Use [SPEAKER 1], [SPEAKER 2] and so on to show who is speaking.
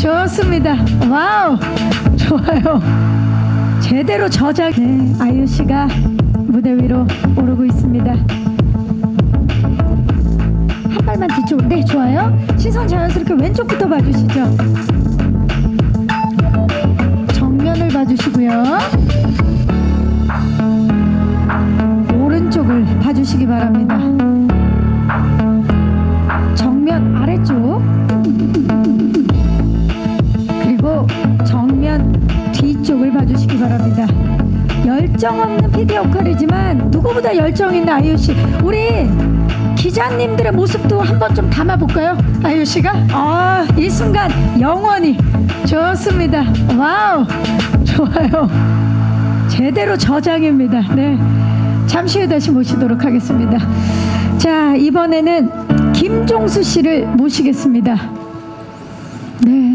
[SPEAKER 1] 좋습니다. 와우, 좋아요. 제대로 저작. 네, 아이유 씨가 무대 위로 오르고 있습니다. 한 발만 뒤쪽. 네, 좋아요. 시선 자연스럽게 왼쪽부터 봐주시죠. 정면을 봐주시고요. 오른쪽을 봐주시기 바랍니다. 바랍니다. 열정 없는 PD 역할이지만 누구보다 열정 있는 아이유 씨. 우리 기자님들의 모습도 한번 좀 담아볼까요? 아이유 씨가? 아, 이 순간 영원히 좋습니다. 와우, 좋아요. 제대로 저장입니다. 네. 잠시 후에 다시 모시도록 하겠습니다. 자, 이번에는 김종수 씨를 모시겠습니다. 네,